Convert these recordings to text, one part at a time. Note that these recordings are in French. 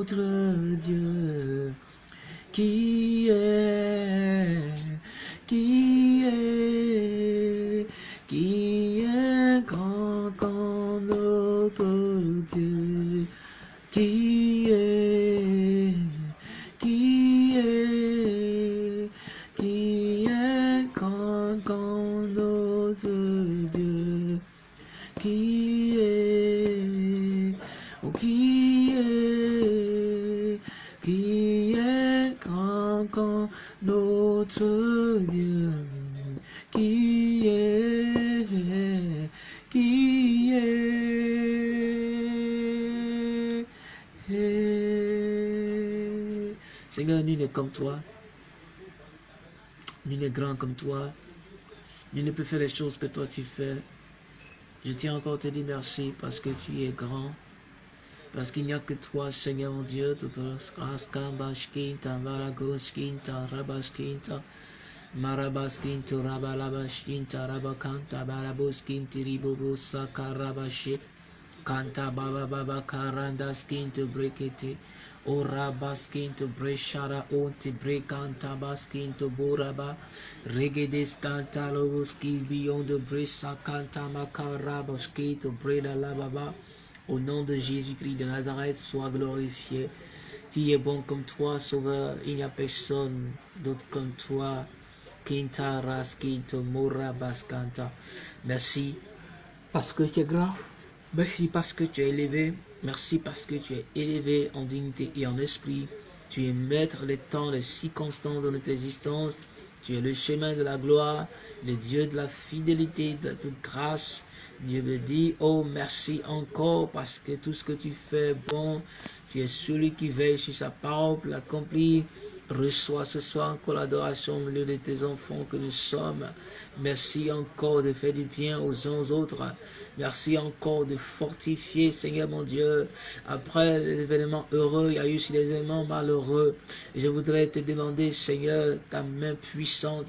notre Dieu qui comme toi. Nul n'est grand comme toi. Nul ne peut faire les choses que toi tu fais. Je tiens encore à te dire merci parce que tu es grand. Parce qu'il n'y a que toi, Seigneur mon Dieu, tu peux raskambashkinta, varagoskinta, rabaskinta, marabaskinta, rabalabaskinta, rabakanta, baraboskinti, ribobosa, karabashi, kanta baba baba karandaskinta, brekete, orabaskinta, breshara, onti, brekanta, baskinta, boraba, regedeskanta, loboski, beyond the bresa, kanta, makarabaskita, breda lababa, au nom de Jésus-Christ de Nazareth, sois glorifié. Tu es bon comme toi, Sauveur. Il n'y a personne d'autre comme toi. Kinta raskinto mora baskanta. Merci parce que tu es grand. Merci parce que tu es élevé. Merci parce que tu es élevé en dignité et en esprit. Tu es maître des temps, des circonstances de notre existence. Tu es le chemin de la gloire, le Dieu de la fidélité, de toute grâce. Dieu me dit, oh merci encore parce que tout ce que tu fais bon, tu es celui qui veille sur sa parole pour l'accomplir. Reçois ce soir encore l'adoration au milieu de tes enfants que nous sommes. Merci encore de faire du bien aux uns aux autres. Merci encore de fortifier, Seigneur mon Dieu. Après les événements heureux, il y a eu aussi des événements malheureux. Je voudrais te demander, Seigneur, ta main puissante.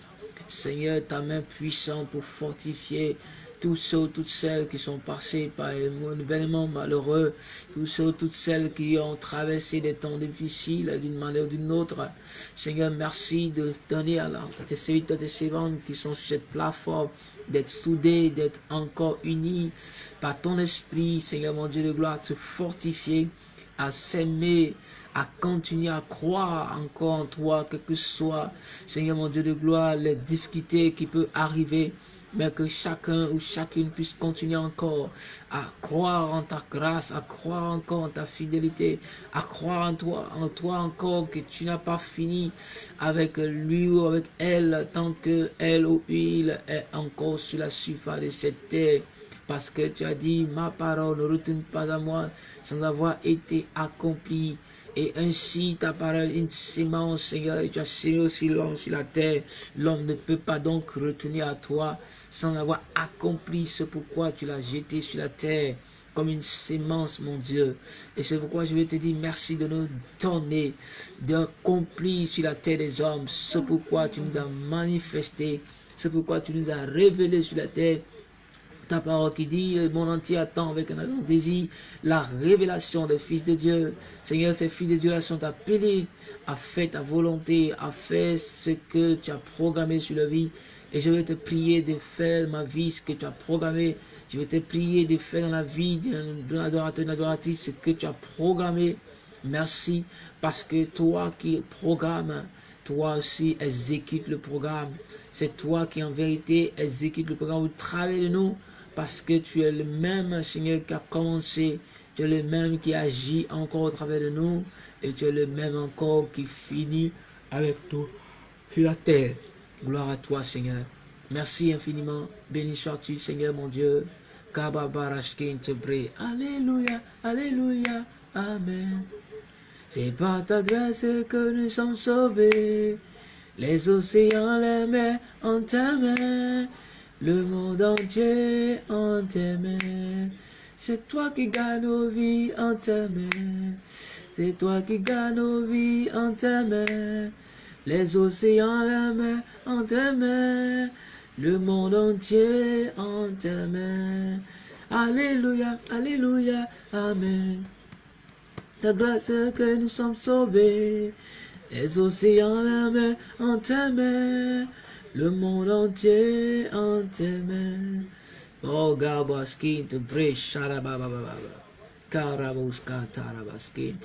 Seigneur, ta main puissante pour fortifier tous ceux, toutes celles qui sont passés par un événement malheureux, tous ceux, toutes celles qui ont traversé des temps difficiles d'une manière ou d'une autre. Seigneur, merci de donner à, la, tes serviteurs, tes servantes qui sont sur cette plateforme, d'être soudés, d'être encore unis par ton esprit, Seigneur mon Dieu de gloire, de se fortifier à s'aimer, à continuer à croire encore en toi, quel que soit, Seigneur mon Dieu de gloire, les difficultés qui peuvent arriver, mais que chacun ou chacune puisse continuer encore à croire en ta grâce, à croire encore en ta fidélité, à croire en toi, en toi encore que tu n'as pas fini avec lui ou avec elle tant que elle ou il est encore sur la surface de cette terre. Parce que tu as dit, ma parole ne retourne pas à moi sans avoir été accomplie. Et ainsi, ta parole, une sémence, Seigneur, et tu as semé aussi l'homme sur la terre. L'homme ne peut pas donc retourner à toi sans avoir accompli ce pourquoi tu l'as jeté sur la terre comme une sémence, mon Dieu. Et c'est pourquoi je vais te dire merci de nous donner, d'accomplir sur la terre des hommes ce pourquoi tu nous as manifesté, ce pourquoi tu nous as révélé sur la terre ta parole qui dit, le monde entier attend avec un désir la révélation des fils de Dieu. Seigneur, ces fils de Dieu là sont appelés à faire ta volonté, à faire ce que tu as programmé sur la vie. Et je vais te prier de faire ma vie ce que tu as programmé. Je vais te prier de faire dans la vie d'un adorateur, d'une adoratrice ce que tu as programmé. Merci parce que toi qui programmes, toi aussi exécute le programme. C'est toi qui en vérité exécute le programme au travers de nous parce que tu es le même Seigneur qui a commencé, tu es le même qui agit encore au travers de nous, et tu es le même encore qui finit avec nous sur la terre. Gloire à toi, Seigneur. Merci infiniment. Béni sois-tu, Seigneur mon Dieu. Alléluia, Alléluia, Amen. C'est par ta grâce que nous sommes sauvés. Les océans, les mers en ta main. Le monde entier en tes mains. C'est toi qui gagne nos vies en tes mains. C'est toi qui gagne nos vies en tes mains. Les océans, mains en tes mains. Le monde entier en tes mains. Alléluia, Alléluia, Amen. ta grâce que nous sommes sauvés. Les océans, la mer en tes mains, le monde entier en tes mains. Oh, Gabaski, te brèche, Sharabababa, Karabuska, Tarabaski,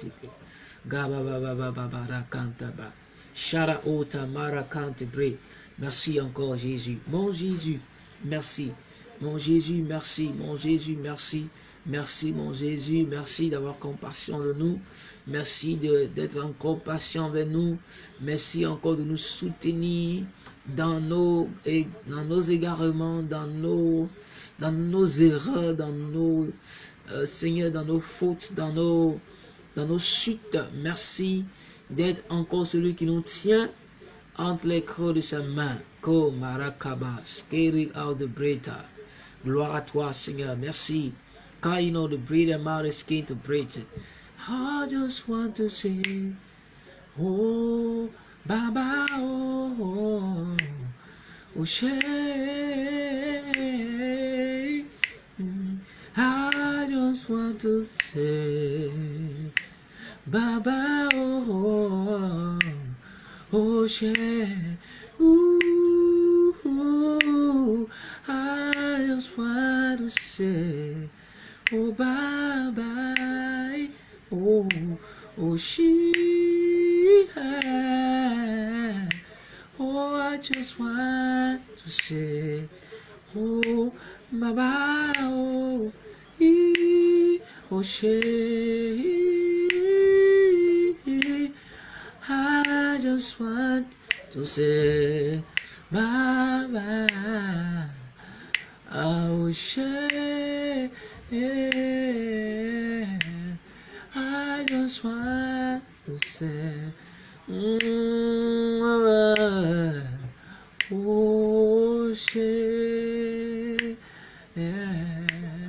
Gababababa, Kantaba, Shara Ota, Marakante, Bre. Merci encore, Jésus. Mon Jésus, merci. Mon Jésus, merci. Mon Jésus, merci. Merci, mon Jésus. Merci d'avoir compassion de nous. Merci d'être encore patient avec nous. Merci encore de nous soutenir dans nos, dans nos égarements, dans nos, dans nos erreurs, dans nos, euh, Seigneur, dans nos fautes, dans nos, dans nos chutes. Merci d'être encore celui qui nous tient entre les creux de sa main. Gloire à toi, Seigneur. Merci. Car you know the breather mouth is skin to breathe. I just want to say, oh, Baba, oh, oh, oh, Shay. I just want to say, Baba, oh, oh, oh, Shay.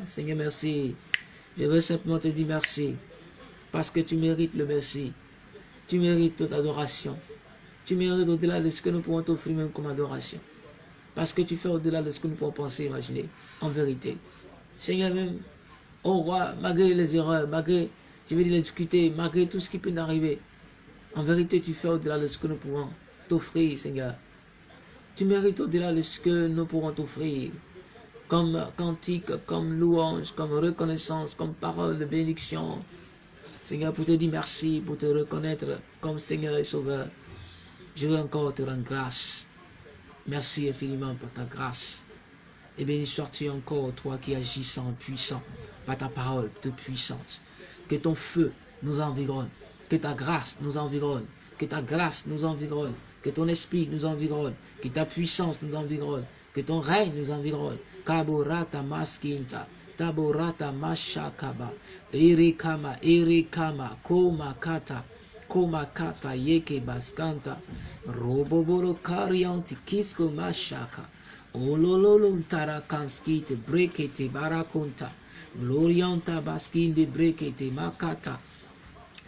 Seigneur, merci. Je veux simplement te dire merci. Parce que tu mérites le merci. Tu mérites toute adoration. Tu mérites au-delà de ce que nous pouvons t'offrir même comme adoration. Parce que tu fais au-delà de ce que nous pouvons penser, imaginer. En vérité. Seigneur même, au roi, malgré les erreurs, malgré, je vais dire les difficultés, malgré tout ce qui peut nous arriver, en vérité, tu fais au-delà de ce que nous pouvons t'offrir, Seigneur. Tu mérites au-delà de ce que nous pourrons t'offrir, comme cantique, comme louange, comme reconnaissance, comme parole de bénédiction. Seigneur, pour te dire merci, pour te reconnaître comme Seigneur et Sauveur, je veux encore te rendre grâce. Merci infiniment pour ta grâce. Et béni sois-tu encore, toi qui agis sans puissant, par ta parole toute puissante. Que ton feu nous environne, que ta grâce nous environne, que ta grâce nous environne, que ton esprit nous environne, que ta puissance nous environne, que ton règne nous environne. Kaborata maskinta, koma kata yeke baskanta, roboboro karianti kisko mashaka. Olololum tarakanskite brekete barakonta. Glorianta baskinde brekete makata.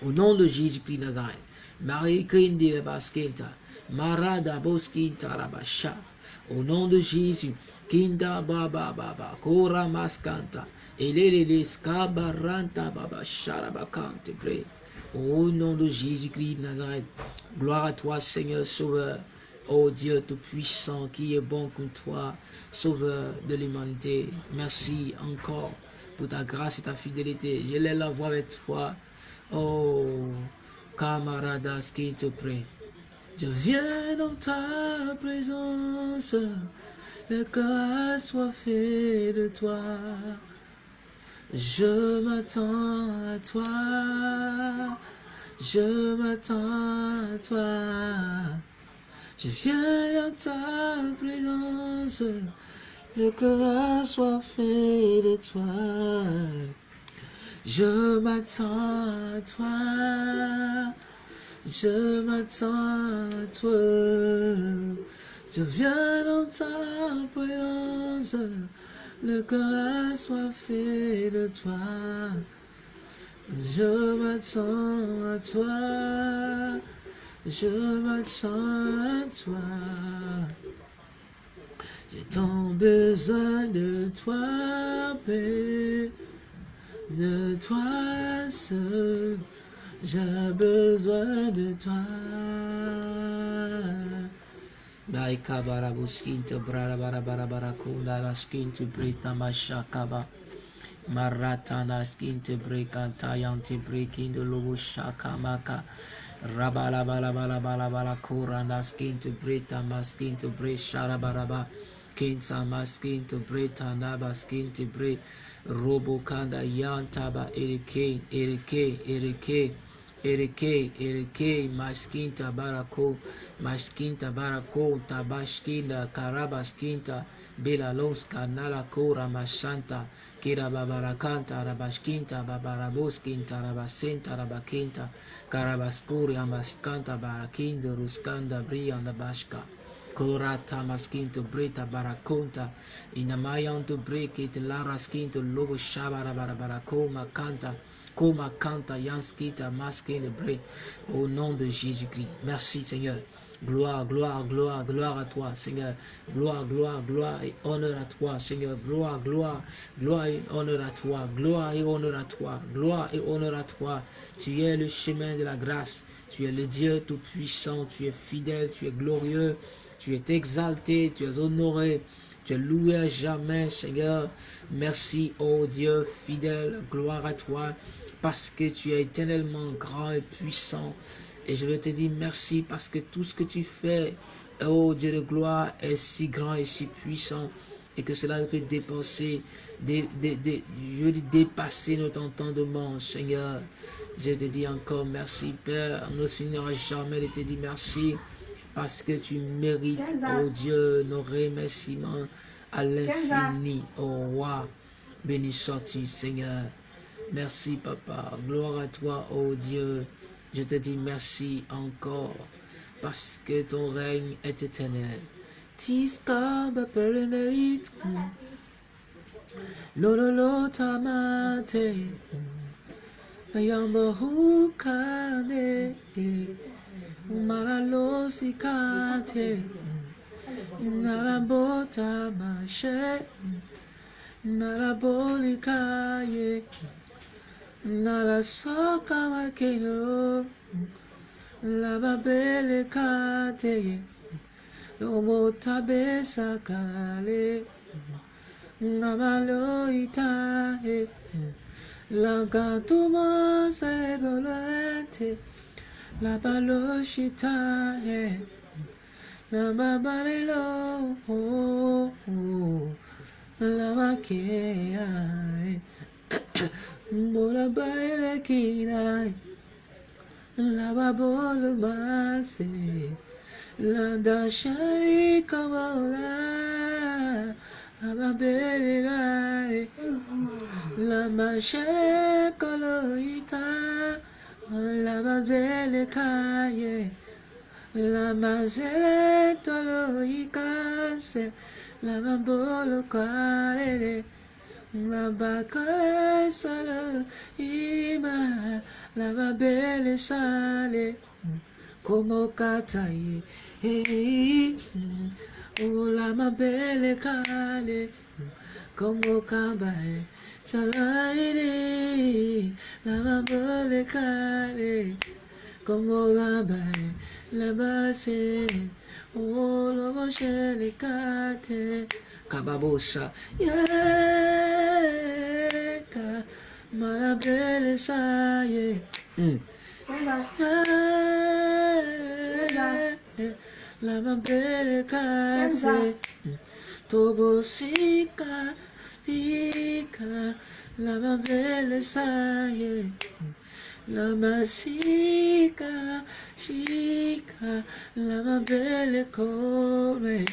Au nom de Jésus-Christ Nazareth. Marie Kinde baskenta. Marada boskinta rabasha. Au nom de Jésus. Kinda baba baba. Kora maskanta. Elelele skabaranta baba sharabakante bre. Au nom de Jésus-Christ Nazareth. Gloire à toi Seigneur Sauveur. Oh Dieu Tout-Puissant, qui est bon comme toi, Sauveur de l'humanité, merci encore pour ta grâce et ta fidélité. Je l'ai la voix avec toi. Oh, camaradas qui te prie. Je viens dans ta présence, le cœur soit fait de toi. Je m'attends à toi, je m'attends à toi. Je viens à ta présence, le cœur soit fait de toi. Je m'attends à toi, je m'attends à toi. Je viens dans ta présence, le soit fait de toi. Je m'attends à toi je m'attends à toi. J'ai tant besoin de toi, paix, de toi seul. j'ai besoin de toi. Maika barabuskin to brara bara bara bara kunda la skin to brita mashakaba. Maratana skin to break and tayan to break in the lobo shakamaka. Rabala bala bala bala bala kurana skin to brita maskin to break sharabaraba. Kings are masking to break tanaba skin to break. Robo kanda yantaba erike erike erike. erike. Erike, Maskinta Barako, Maskinta Barako, Tabashkinda, Karabaskinta, Belalonska, Nalako, Ramashanta, Kirababarakanta, Rabashkinta, Babaraboskinta, Rabasenta, Rabakinta, Karabaskuri, amaskanta, Barakinda, Ruskanda, Brianda Bashka. Korata maskinto breta barakonta inamayanto brekit lara skinto lobo shabara barabarakoma kanta Koma kanta yanskita maskin bre au nom de Jésus-Christ. Merci Seigneur. Gloire, gloire, gloire, gloire à toi, Seigneur. Gloire, gloire, gloire et honneur à toi, Seigneur. Gloire, gloire, gloire et honneur à toi. Gloire et honneur à toi. Gloire et honneur à toi. Tu es le chemin de la grâce. Tu es le Dieu tout-puissant. Tu es fidèle. Tu es glorieux. Tu es exalté. Tu es honoré. Tu es loué à jamais, Seigneur. Merci, oh Dieu fidèle. Gloire à toi parce que tu es éternellement grand et puissant. Et je veux te dire merci parce que tout ce que tu fais, oh Dieu de gloire, est si grand et si puissant et que cela peut dépasser, je veux dépasser notre entendement, Seigneur. Je te dis encore merci, Père. On ne finira jamais de te dire merci parce que tu mérites, oh Dieu, nos remerciements à l'infini, oh roi. Béni sois-tu, Seigneur. Merci, Papa. Gloire à toi, oh Dieu. Je te dis merci encore parce que ton règne est éternel. Lololo tamate. Hukane. Maralo sikate Narabota mashe Narabolikaye Narasoka wakelo Lababele kate Lomotabe sakale Namalo itahe Lagatuma sebolete Labaloshita, Namabalelo, la Morabaila Kina, eh. La Mase, Landashari Kamala, Ababelai, Lamashekoloita. למה זה לקיים? למה זה לא יכעסה? למה בו לא כאלה? למה כעס על האמא? למה בלשאלה? כמו קצאי? ולמה בלקאלה? Kumbukabai Salah ini la berdekat Kumbukabai Lepasin Ulu bersyarikati Kababusha Yeka Malah beli saya Mm. Lama la Lama berdekat Todo significa la mamelesa, la masica, chica, la mabele come.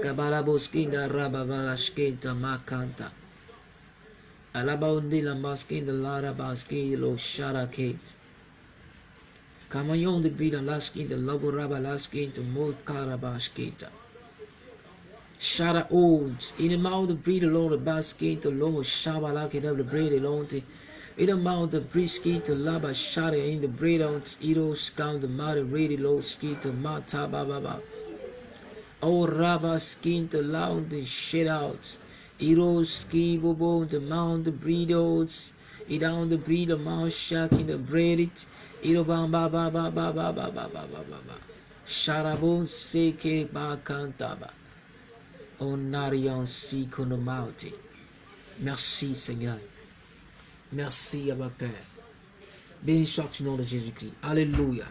Gabarabuskinga rababalashkinta makanta. Alabaundi lambaskinda larabaskinda lo sharakate. Kamayon de bida laskinda laburaba karaba mokarabashkinta. Shara old. In the mouth of breed alone, the basket alone, Shaba like it up the bread alone. In the mouth of breed skin to laba shara in the bread on all scan the mother ready low skin to mata baba. Oh raba skin to loud the shit out. it all skin bobo the mouth the breed oats. It on the breed of mouth shark in the bread it. it Ito ba ba ba ba ba ba ba ba ba ba ba. Sharabo seke ba kantaba. On n'a rien si qu'on. Merci Seigneur. Merci à ma Père. Béni soit tu nom de Jésus-Christ. Alléluia.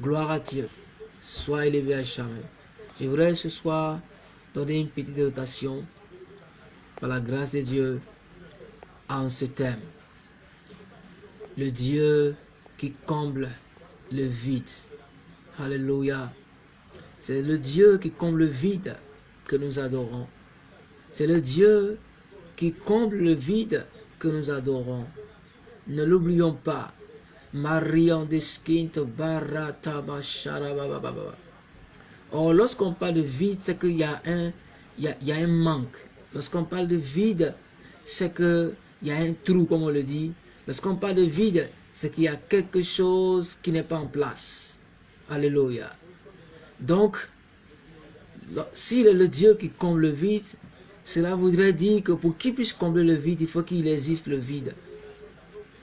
Gloire à Dieu. Sois élevé à jamais. Je voudrais ce soir donner une petite dotation par la grâce de Dieu en ce thème. Le Dieu qui comble le vide. Alléluia. C'est le Dieu qui comble le vide que nous adorons. C'est le Dieu qui comble le vide que nous adorons. Ne l'oublions pas. Or, lorsqu'on parle de vide, c'est qu'il y a un, il y a, un manque. Lorsqu'on parle de vide, c'est qu'il y a un trou, comme on le dit. Lorsqu'on parle de vide, c'est qu'il y a quelque chose qui n'est pas en place. Alléluia. Donc, s'il est le Dieu qui comble le vide, cela voudrait dire que pour qu'il puisse combler le vide, il faut qu'il existe le vide.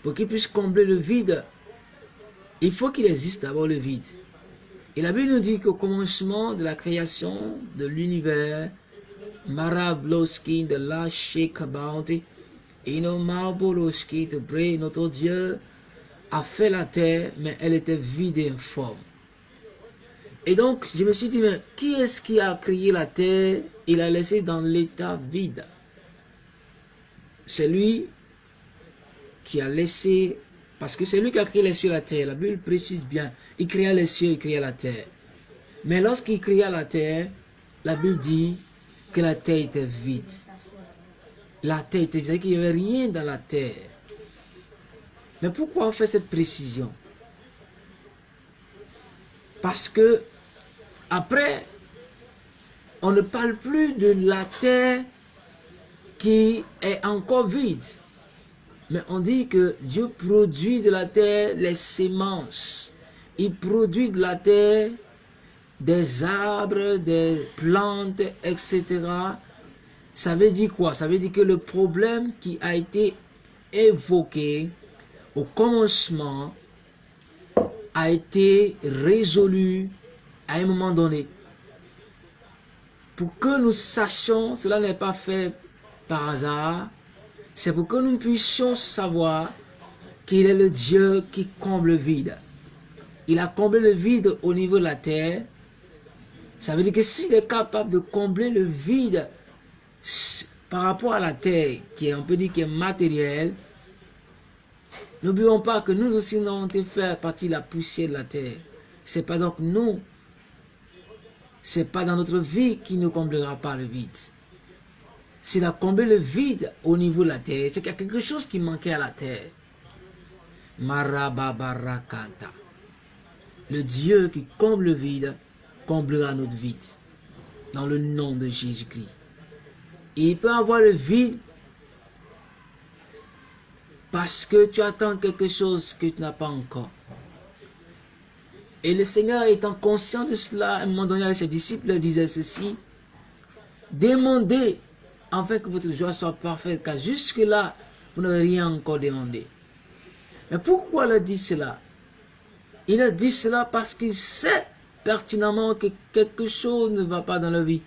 Pour qu'il puisse combler le vide, il faut qu'il existe d'abord le vide. Et la Bible nous dit qu'au commencement de la création de l'univers, Marabloskin de la Shekabounty, et de Bre, notre Dieu a fait la terre, mais elle était vide et informe. Et donc, je me suis dit, mais qui est-ce qui a créé la terre? Il a laissé dans l'état vide. C'est lui qui a laissé parce que c'est lui qui a créé les cieux et la terre. La Bible précise bien. Il créa les cieux, il créa la terre. Mais lorsqu'il créa la terre, la Bible dit que la terre était vide. La terre était vide, qu'il n'y avait rien dans la terre. Mais pourquoi on fait cette précision? Parce que après, on ne parle plus de la terre qui est encore vide. Mais on dit que Dieu produit de la terre les semences. Il produit de la terre des arbres, des plantes, etc. Ça veut dire quoi? Ça veut dire que le problème qui a été évoqué au commencement a été résolu à un moment donné. Pour que nous sachions, cela n'est pas fait par hasard, c'est pour que nous puissions savoir qu'il est le Dieu qui comble le vide. Il a comblé le vide au niveau de la terre. Ça veut dire que s'il est capable de combler le vide par rapport à la terre, qui est, on peut dire, qui est matérielle, n'oublions pas que nous aussi, nous avons été fait partie de la poussière de la terre. C'est pas donc nous, c'est pas dans notre vie qui nous comblera pas le vide. S'il a comblé le vide au niveau de la terre, c'est qu'il y a quelque chose qui manquait à la terre. Marababarakanta. Le Dieu qui comble le vide, comblera notre vide. Dans le nom de Jésus-Christ. Il peut avoir le vide parce que tu attends quelque chose que tu n'as pas encore. Et le Seigneur étant conscient de cela, à un moment ses disciples disaient ceci, demandez afin que votre joie soit parfaite, car jusque-là, vous n'avez rien encore demandé. Mais pourquoi il a dit cela? Il a dit cela parce qu'il sait pertinemment que quelque chose ne va pas dans la vie.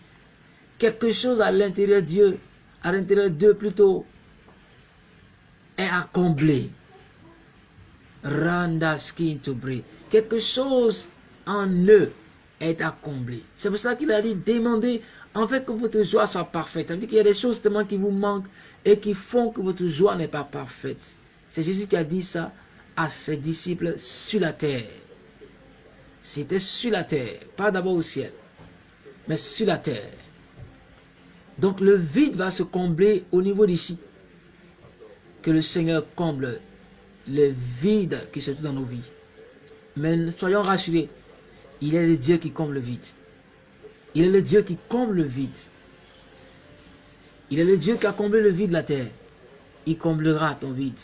Quelque chose à l'intérieur de Dieu, à l'intérieur de Dieu plutôt, est à combler. Randa skin to. Quelque chose en eux est à combler. C'est pour ça qu'il a dit, demandez en fait que votre joie soit parfaite. Ça veut dire qu'il y a des choses tellement qui vous manquent et qui font que votre joie n'est pas parfaite. C'est Jésus qui a dit ça à ses disciples sur la terre. C'était sur la terre, pas d'abord au ciel, mais sur la terre. Donc le vide va se combler au niveau d'ici. Que le Seigneur comble le vide qui se trouve dans nos vies. Mais soyons rassurés, il est le Dieu qui comble le vide. Il est le Dieu qui comble le vide. Il est le Dieu qui a comblé le vide de la terre. Il comblera ton vide.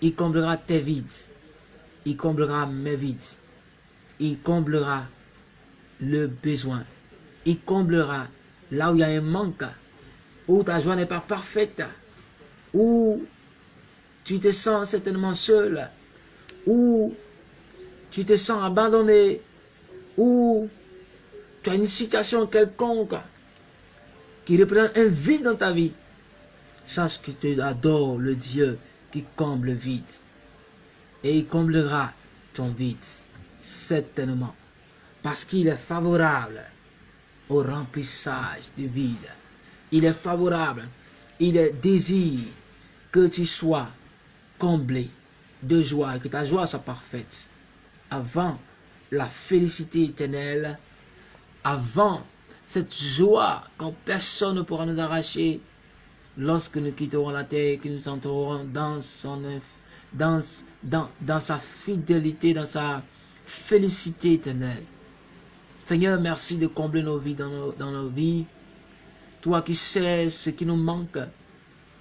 Il comblera tes vides. Il comblera mes vides. Il comblera le besoin. Il comblera là où il y a un manque, où ta joie n'est pas parfaite, où tu te sens certainement seul, ou tu te sens abandonné, ou tu as une situation quelconque qui représente un vide dans ta vie, sache que tu adores le Dieu qui comble le vide. Et il comblera ton vide, certainement, parce qu'il est favorable au remplissage du vide. Il est favorable, il est désir que tu sois comblé de joie, que ta joie soit parfaite avant la félicité éternelle, avant cette joie quand personne ne pourra nous arracher lorsque nous quitterons la terre, que nous entrerons dans, son, dans, dans sa fidélité, dans sa félicité éternelle. Seigneur, merci de combler nos vies dans nos, dans nos vies. Toi qui sais ce qui nous manque,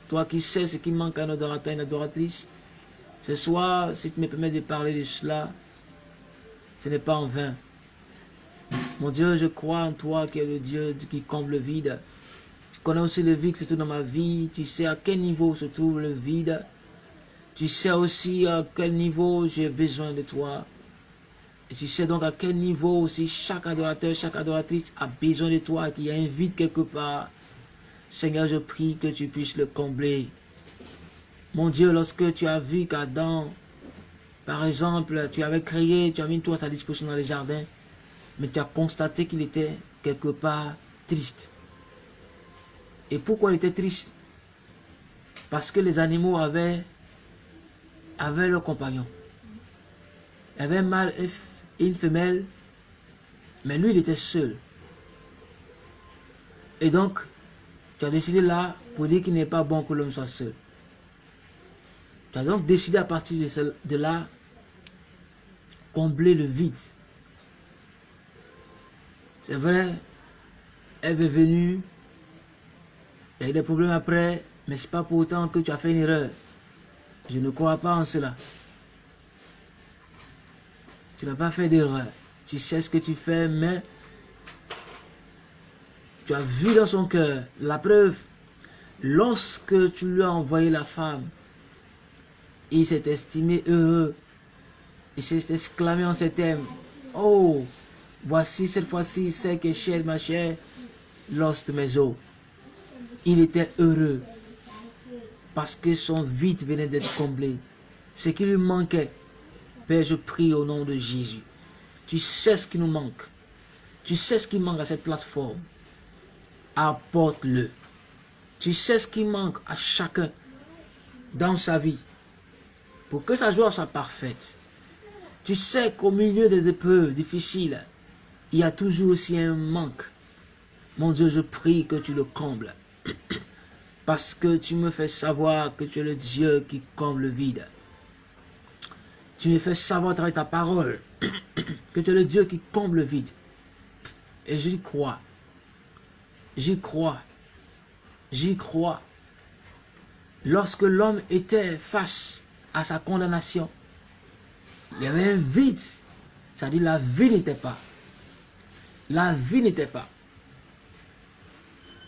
toi qui sais ce qui manque à nos adorateurs et nos adoratrices, ce soir, si tu me permets de parler de cela, ce n'est pas en vain. Mon Dieu, je crois en toi qui es le Dieu qui comble le vide. Tu connais aussi le vide, surtout dans ma vie. Tu sais à quel niveau se trouve le vide. Tu sais aussi à quel niveau j'ai besoin de toi. Et tu sais donc à quel niveau aussi chaque adorateur, chaque adoratrice a besoin de toi, qu'il y a un vide quelque part. Seigneur, je prie que tu puisses le combler. Mon Dieu, lorsque tu as vu qu'Adam, par exemple, tu avais créé, tu as mis tout à sa disposition dans les jardins, mais tu as constaté qu'il était quelque part triste. Et pourquoi il était triste? Parce que les animaux avaient, avaient leurs compagnons. Il y avait un mâle et une femelle, mais lui, il était seul. Et donc, tu as décidé là pour dire qu'il n'est pas bon que l'homme soit seul. Tu as donc décidé à partir de, là, combler le vide. C'est vrai, elle est venue, il y a eu des problèmes après, mais ce n'est pas pour autant que tu as fait une erreur. Je ne crois pas en cela. Tu n'as pas fait d'erreur. Tu sais ce que tu fais, mais tu as vu dans son cœur la preuve. Lorsque tu lui as envoyé la femme, il s'est estimé heureux. Il s'est exclamé en ces termes. Oh, voici cette fois-ci c'est que chère ma chère, lost mes os. Il était heureux parce que son vide venait d'être comblé. Ce qui lui manquait. Père, je prie au nom de Jésus. Tu sais ce qui nous manque. Tu sais ce qui manque à cette plateforme apporte-le. Tu sais ce qui manque à chacun dans sa vie pour que sa joie soit parfaite. Tu sais qu'au milieu des épreuves difficiles, il y a toujours aussi un manque. Mon Dieu, je prie que tu le combles. Parce que tu me fais savoir que tu es le Dieu qui comble le vide. Tu me fais savoir à ta parole que tu es le Dieu qui comble le vide. Et j'y crois. J'y crois. J'y crois. Lorsque l'homme était face à sa condamnation, il y avait un vide. C'est-à-dire la vie n'était pas. La vie n'était pas.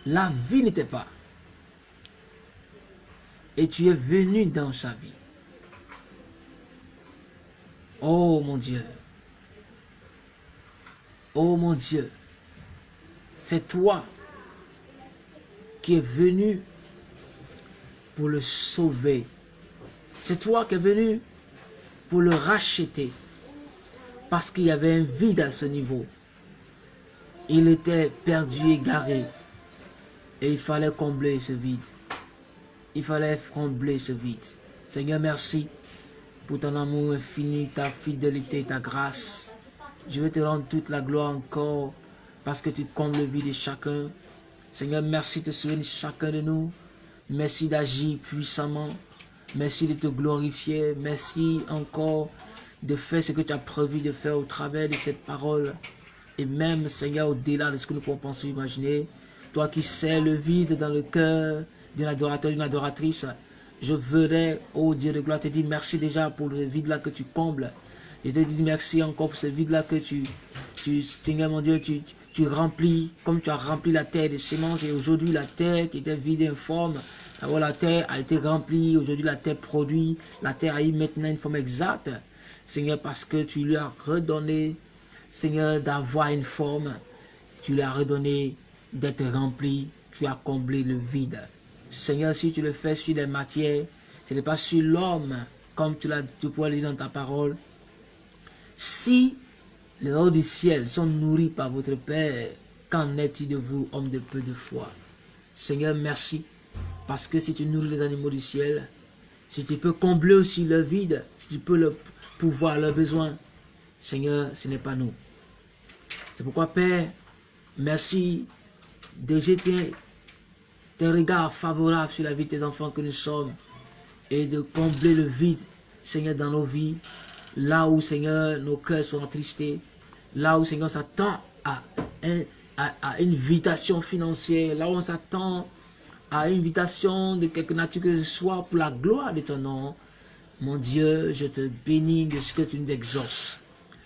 La vie n'était pas. Et tu es venu dans sa vie. Oh mon Dieu. Oh mon Dieu. C'est toi qui est venu pour le sauver. C'est toi qui es venu pour le racheter. Parce qu'il y avait un vide à ce niveau. Il était perdu, égaré. Et il fallait combler ce vide. Il fallait combler ce vide. Seigneur, merci pour ton amour infini, ta fidélité, ta grâce. Je veux te rendre toute la gloire encore parce que tu combles le vide de chacun. Seigneur, merci de souvenir chacun de nous. Merci d'agir puissamment. Merci de te glorifier. Merci encore de faire ce que tu as prévu de faire au travers de cette parole. Et même, Seigneur, au-delà de ce que nous pouvons penser imaginer. Toi qui sais le vide dans le cœur d'un adorateur, d'une adoratrice. Je voudrais, oh Dieu de gloire, te dire merci déjà pour le vide-là que tu combles. Je te dis merci encore pour ce vide-là que tu, tu, Seigneur mon Dieu, tu, tu remplis, comme tu as rempli la terre de semences, et aujourd'hui la terre qui était vide et informe La terre a été remplie, aujourd'hui la terre produit, la terre a eu maintenant une forme exacte. Seigneur, parce que tu lui as redonné, Seigneur, d'avoir une forme, tu lui as redonné d'être rempli, tu as comblé le vide. Seigneur, si tu le fais sur les matières, ce n'est pas sur l'homme, comme tu l'as tu pourrais lire dans ta parole. Si les hauts du ciel sont nourris par votre Père, qu'en est-il de vous, hommes de peu de foi? Seigneur, merci, parce que si tu nourris les animaux du ciel, si tu peux combler aussi le vide, si tu peux le pouvoir, leurs besoins, Seigneur, ce n'est pas nous. C'est pourquoi, Père, merci de jeter tes regards favorables sur la vie de tes enfants que nous sommes et de combler le vide, Seigneur, dans nos vies, là où, Seigneur, nos cœurs sont attristés, là où, Seigneur, on s'attend à, à, une invitation financière, là où on s'attend à invitation de quelque nature que ce soit pour la gloire de ton nom. Mon Dieu, je te bénis de ce que tu nous exauces.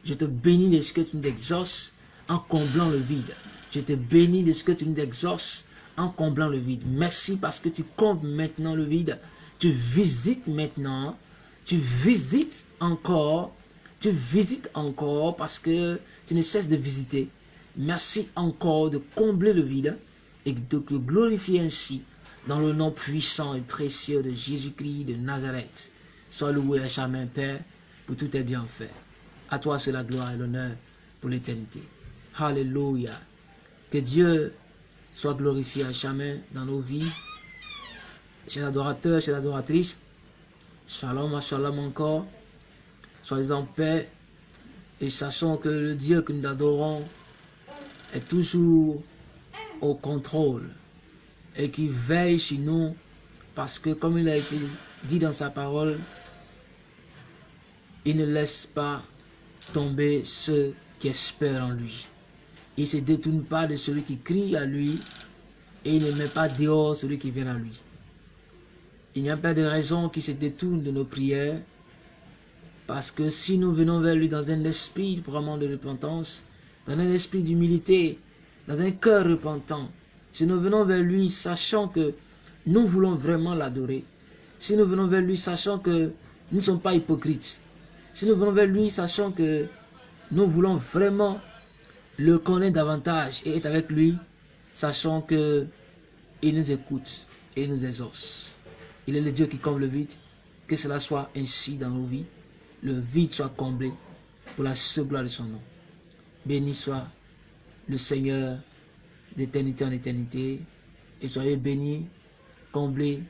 Je te bénis de ce que tu nous exauces en comblant le vide. Je te bénis de ce que tu nous exauces en comblant le vide. Merci parce que tu combles maintenant le vide. Tu visites maintenant. Tu visites encore. Tu visites encore parce que tu ne cesses de visiter. Merci encore de combler le vide et de te glorifier ainsi dans le nom puissant et précieux de Jésus-Christ de Nazareth. Sois loué à jamais, Père, pour tout tes bienfaits. À toi c'est la gloire et l'honneur pour l'éternité. Alléluia. Que Dieu soit glorifié à jamais dans nos vies. Chers adorateurs, chers adoratrices, shalom, shalom encore. Soyez en paix et sachons que le Dieu que nous adorons est toujours au contrôle et qui veille sur nous parce que comme il a été dit dans sa parole, il ne laisse pas tomber ceux qui espèrent en lui. Il ne se détourne pas de celui qui crie à lui et il ne met pas dehors celui qui vient à lui. Il n'y a pas de raison qui se détourne de nos prières parce que si nous venons vers lui dans un esprit vraiment de repentance, dans un esprit d'humilité, dans un cœur repentant, si nous venons vers lui sachant que nous voulons vraiment l'adorer, si nous venons vers lui sachant que nous ne sommes pas hypocrites, si nous venons vers lui sachant que nous voulons vraiment le connaît davantage et est avec lui, sachant que il nous écoute et nous exauce. Il est le Dieu qui comble le vide. Que cela soit ainsi dans nos vies. Le vide soit comblé pour la seule gloire de son nom. Béni soit le Seigneur d'éternité en éternité. Et soyez bénis, comblés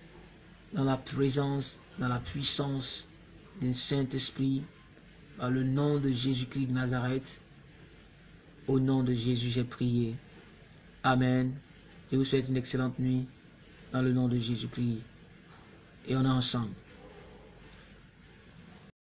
dans la présence, dans la puissance du Saint-Esprit, par le nom de Jésus-Christ de Nazareth. Au nom de Jésus, j'ai prié. Amen. Je vous souhaite une excellente nuit dans le nom de Jésus-Christ. Et on est ensemble.